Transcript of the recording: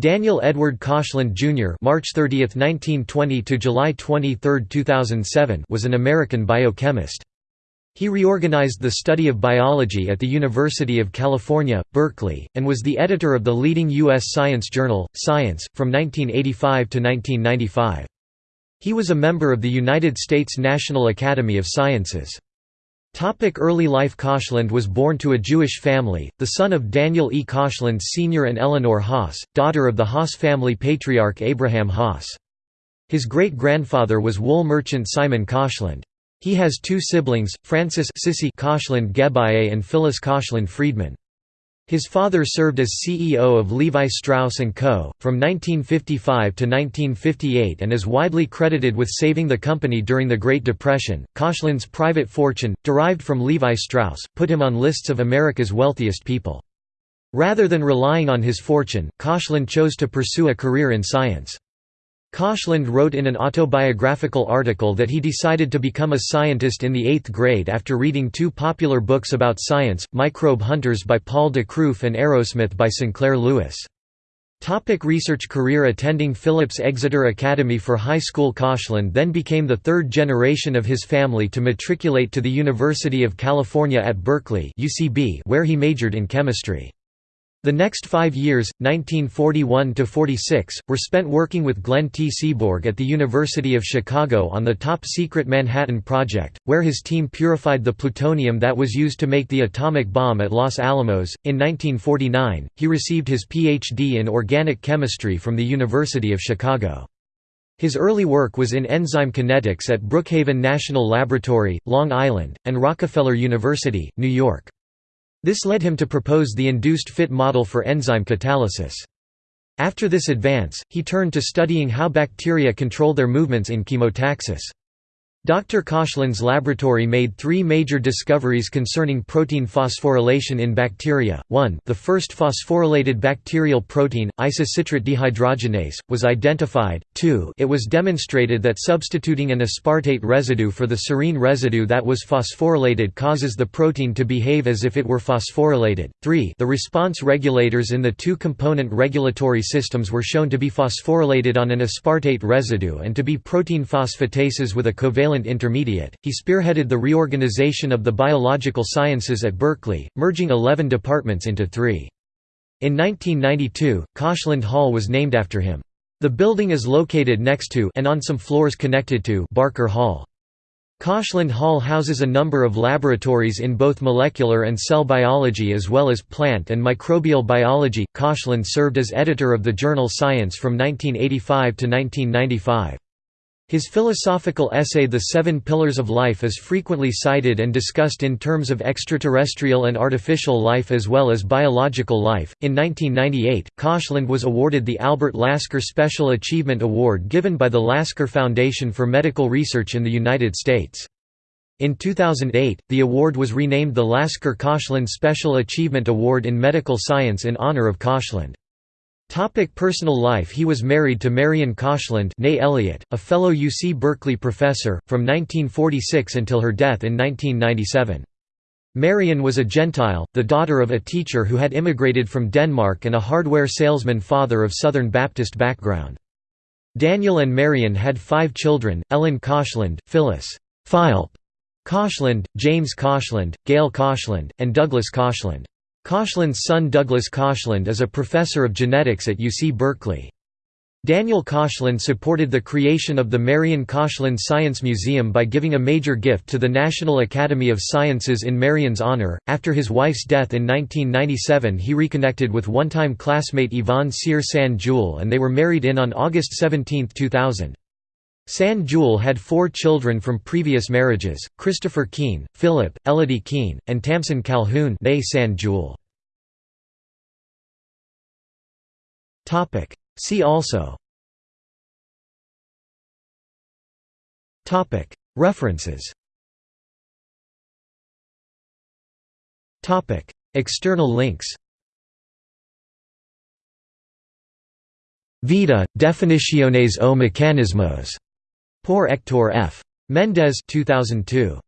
Daniel Edward Koshland Jr. (March 30, 1920 to July 23, 2007) was an American biochemist. He reorganized the study of biology at the University of California, Berkeley, and was the editor of the leading U.S. science journal, Science, from 1985 to 1995. He was a member of the United States National Academy of Sciences. Early life Koshland was born to a Jewish family, the son of Daniel E. Koshland Sr. and Eleanor Haas, daughter of the Haas family patriarch Abraham Haas. His great-grandfather was wool merchant Simon Koshland. He has two siblings, Frances Sissy Koshland Geballe and Phyllis Koshland Friedman. His father served as CEO of Levi Strauss & Co., from 1955 to 1958 and is widely credited with saving the company during the Great Depression. Koshland's private fortune, derived from Levi Strauss, put him on lists of America's wealthiest people. Rather than relying on his fortune, Koshland chose to pursue a career in science. Koshland wrote in an autobiographical article that he decided to become a scientist in the eighth grade after reading two popular books about science, Microbe Hunters by Paul de Kruif and Arrowsmith by Sinclair Lewis. Topic research career Attending Phillips Exeter Academy for High School Koshland then became the third generation of his family to matriculate to the University of California at Berkeley where he majored in chemistry. The next five years, 1941–46, were spent working with Glenn T. Seaborg at the University of Chicago on the top-secret Manhattan Project, where his team purified the plutonium that was used to make the atomic bomb at Los Alamos. In 1949, he received his Ph.D. in organic chemistry from the University of Chicago. His early work was in enzyme kinetics at Brookhaven National Laboratory, Long Island, and Rockefeller University, New York. This led him to propose the induced fit model for enzyme catalysis. After this advance, he turned to studying how bacteria control their movements in chemotaxis. Dr. Koshland's laboratory made three major discoveries concerning protein phosphorylation in bacteria. 1. The first phosphorylated bacterial protein, isocitrate dehydrogenase, was identified. 2. It was demonstrated that substituting an aspartate residue for the serine residue that was phosphorylated causes the protein to behave as if it were phosphorylated. 3. The response regulators in the two-component regulatory systems were shown to be phosphorylated on an aspartate residue and to be protein phosphatases with a covalent intermediate. He spearheaded the reorganization of the biological sciences at Berkeley, merging 11 departments into three. In 1992, Koshland Hall was named after him. The building is located next to and on some floors connected to Barker Hall. Koshland Hall houses a number of laboratories in both molecular and cell biology as well as plant and microbial biology. Koshland served as editor of the journal Science from 1985 to 1995. His philosophical essay The Seven Pillars of Life is frequently cited and discussed in terms of extraterrestrial and artificial life as well as biological life. In 1998, Koshland was awarded the Albert Lasker Special Achievement Award given by the Lasker Foundation for Medical Research in the United States. In 2008, the award was renamed the Lasker Koshland Special Achievement Award in Medical Science in honor of Koshland. Topic personal life He was married to Marian Koshland Elliott, a fellow UC Berkeley professor, from 1946 until her death in 1997. Marian was a Gentile, the daughter of a teacher who had immigrated from Denmark and a hardware salesman father of Southern Baptist background. Daniel and Marian had five children, Ellen Koshland, Phyllis Philp Koshland, James Koshland, Gail Koshland, and Douglas Koshland. Koshland's son Douglas Koshland is a professor of genetics at UC Berkeley. Daniel Koshland supported the creation of the Marian Koshland Science Museum by giving a major gift to the National Academy of Sciences in Marian's honor. After his wife's death in 1997, he reconnected with one time classmate Yvonne Cyr San Jule and they were married in on August 17, 2000. San Jule had four children from previous marriages, Christopher Keene, Philip, Elodie Keene, and Tamsin Calhoun San. See also. References. External links. Vita, Definiciones o Mecanismos Por Hector F. Mendez 2002.